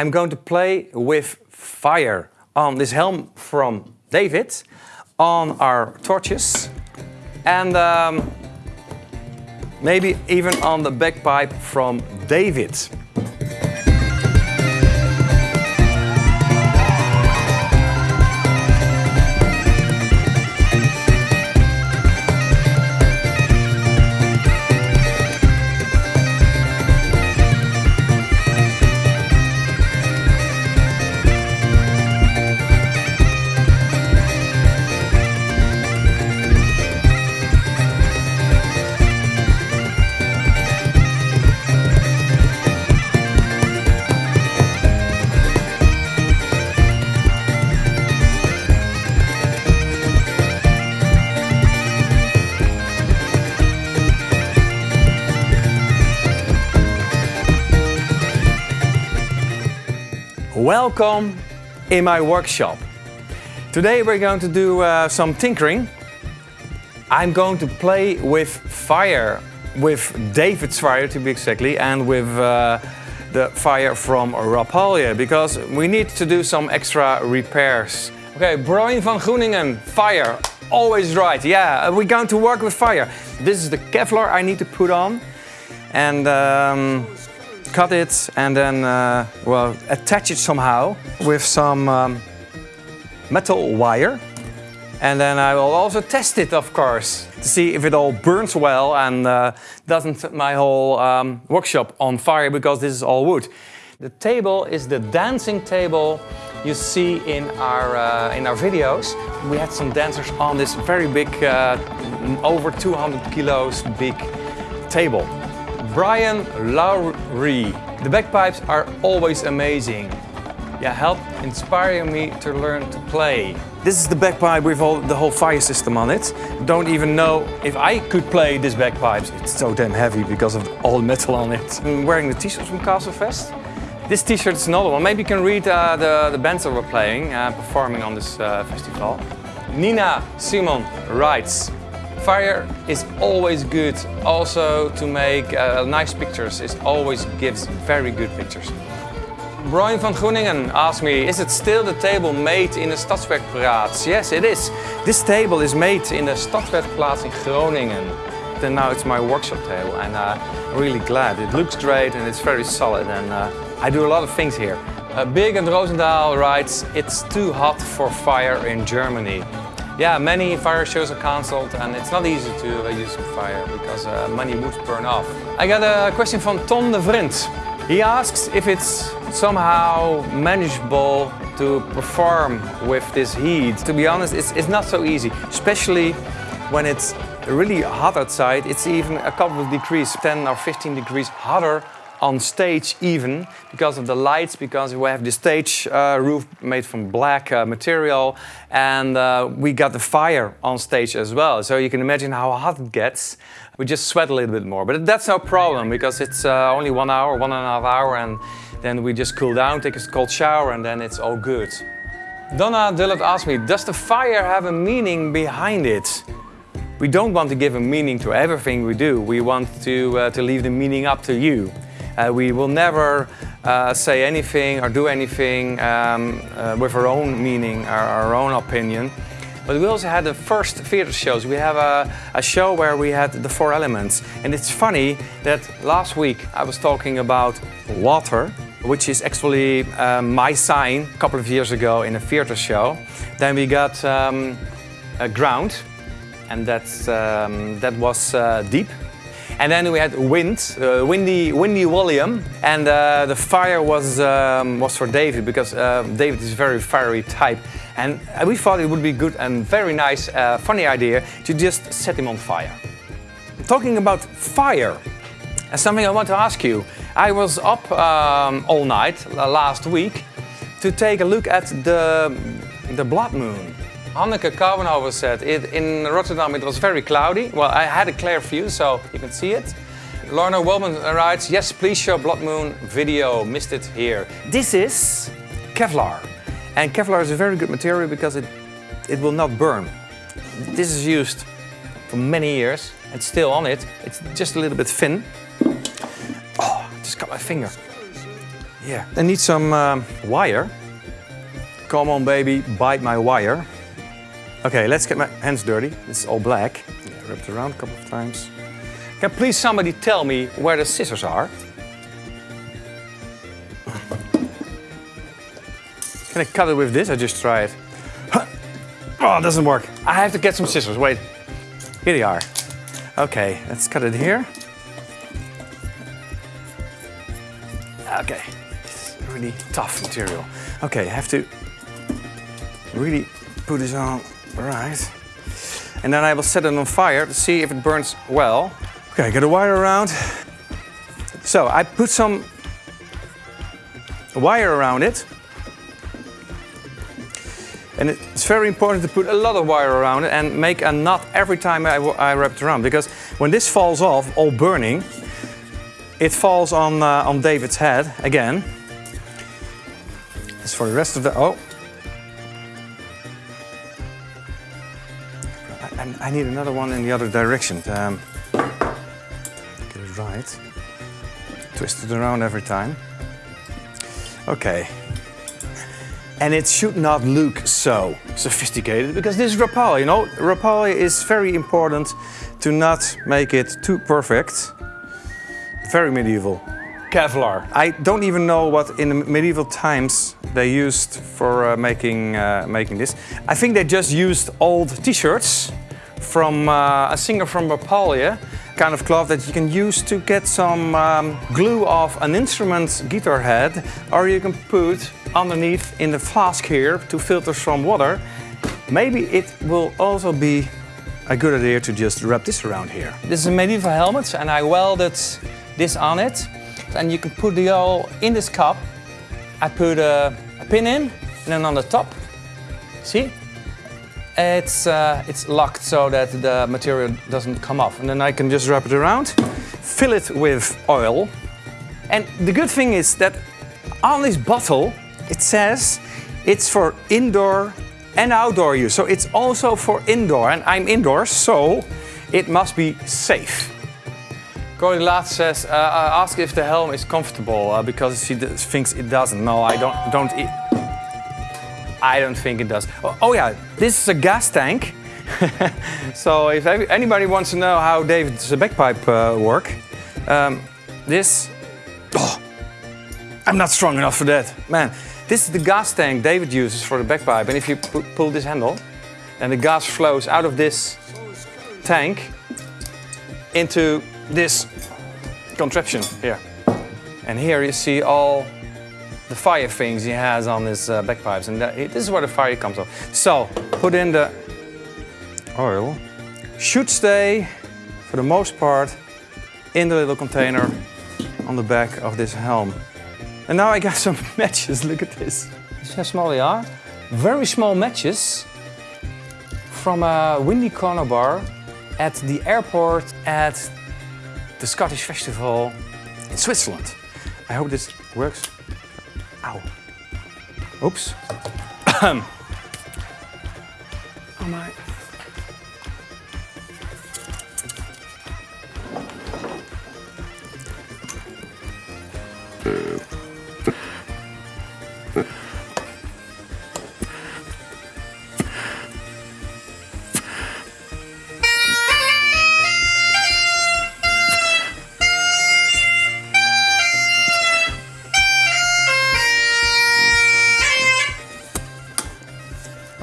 I'm going to play with fire on this helm from David, on our torches, and um, maybe even on the bagpipe from David. Welcome in my workshop. Today we're going to do uh, some tinkering. I'm going to play with fire, with David's fire to be exactly, and with uh, the fire from Rapalje, because we need to do some extra repairs. Okay, Brian van Groeningen, fire, always right. Yeah, we're going to work with fire. This is the Kevlar I need to put on. And um, cut it and then, uh, well, attach it somehow with some um, metal wire. And then I will also test it, of course, to see if it all burns well and uh, doesn't set my whole um, workshop on fire because this is all wood. The table is the dancing table you see in our, uh, in our videos. We had some dancers on this very big, uh, over 200 kilos big table. Brian Lowry. The bagpipes are always amazing. Yeah, help inspire me to learn to play. This is the bagpipe with all, the whole fire system on it. Don't even know if I could play this bagpipes. It's so damn heavy because of all the metal on it. I'm wearing the t-shirt from Castlefest. This t-shirt is another one. Maybe you can read uh, the, the bands that were playing, uh, performing on this uh, festival. Nina Simon writes, Fire is always good. Also to make uh, nice pictures, it always gives very good pictures. Brian van Groeningen asked me, is it still the table made in the Stadswerkplaats? Yes, it is. This table is made in the Stadswerkplaats in Groningen. And now it's my workshop table and uh, I'm really glad. It looks great and it's very solid and uh, I do a lot of things here. Uh, Big and Roosendaal writes, it's too hot for fire in Germany. Yeah, many fire shows are cancelled and it's not easy to uh, use fire because uh, many wood burn off. I got a question from Tom de Vriend. He asks if it's somehow manageable to perform with this heat. To be honest, it's, it's not so easy, especially when it's really hot outside. It's even a couple of degrees, 10 or 15 degrees hotter on stage even because of the lights, because we have the stage uh, roof made from black uh, material and uh, we got the fire on stage as well. So you can imagine how hot it gets. We just sweat a little bit more, but that's no problem because it's uh, only one hour, one and a half hour and then we just cool down, take a cold shower and then it's all good. Donna Dillard asked me, does the fire have a meaning behind it? We don't want to give a meaning to everything we do. We want to, uh, to leave the meaning up to you. Uh, we will never uh, say anything or do anything um, uh, with our own meaning, our, our, own opinion. But we also had the first theater shows. We have a, a, show where we had the four elements. And it's funny that last week I was talking about water, which is actually uh, my sign a couple of years ago in a theater show. Then we got um, ground, and that's, um, that was uh, deep. And then we had wind, uh, windy, windy William, and uh, the fire was um, was for David because uh, David is a very fiery type, and we thought it would be good and very nice, uh, funny idea to just set him on fire. Talking about fire, and something I want to ask you. I was up um, all night last week to take a look at the the blood moon. Hanneke Kouwenhoven said, it, in Rotterdam it was very cloudy. Well, I had a clear view, so you can see it. Lorna Wellman writes, yes, please show Blood Moon video, missed it here. This is Kevlar. And Kevlar is a very good material because it, it will not burn. This is used for many years and still on it. It's just a little bit thin. Oh, just cut my finger. Yeah. I need some um, wire. Come on, baby, bite my wire. Okay, let's get my hands dirty. It's all black. Yeah, it around a couple of times. Can please somebody tell me where the scissors are? Can I cut it with this? I just try it. Oh, it doesn't work. I have to get some scissors. Wait. Here they are. Okay, let's cut it here. Okay, it's really tough material. Okay, I have to really put this on right. And then I will set it on fire to see if it burns well. Okay, get a wire around. So I put some wire around it. And it's very important to put a lot of wire around it and make a knot every time I, I wrap it around. Because when this falls off, all burning, it falls on, uh, on David's head again. It's for the rest of the, oh. I, I need another one in the other direction. Um, get it right. Twist it around every time. Okay. And it should not look so sophisticated because this is Rapalje, you know? Rapalje is very important to not make it too perfect. Very medieval. Kevlar. I don't even know what in the medieval times they used for uh, making, uh, making this. I think they just used old t-shirts from uh, a singer from Rapalje, kind of cloth that you can use to get some um, glue off an instrument's guitar head, or you can put underneath in the flask here to filter some water. Maybe it will also be a good idea to just wrap this around here. This is a medieval helmet and I welded this on it. And you can put the all in this cup. I put a, a pin in and then on the top, see? It's, uh, it's locked so that the material doesn't come off. And then I can just wrap it around, fill it with oil. And the good thing is that on this bottle, it says it's for indoor and outdoor use. So it's also for indoor and I'm indoors, so it must be safe. Cody Laat says, uh, ask if the helm is comfortable uh, because she thinks it doesn't. No, I don't, don't I don't think it does. Oh, oh yeah, this is a gas tank. so if anybody wants to know how David's bagpipe uh, work, um, this, oh, I'm not strong enough for that. Man, this is the gas tank David uses for the bagpipe. And if you pull this handle, then the gas flows out of this tank into this contraption here. And here you see all the fire things he has on his uh, bagpipes. And that, this is where the fire comes off. So, put in the oil. Should stay, for the most part, in the little container on the back of this helm. And now I got some matches, look at this. See how small they are? Very small matches from a windy corner bar at the airport at the Scottish Festival in Switzerland. I hope this works. Ow. Oops. oh uh, my.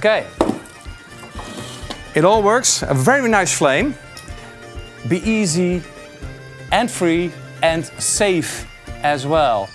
Okay. It all works, a very nice flame. Be easy and free and safe as well.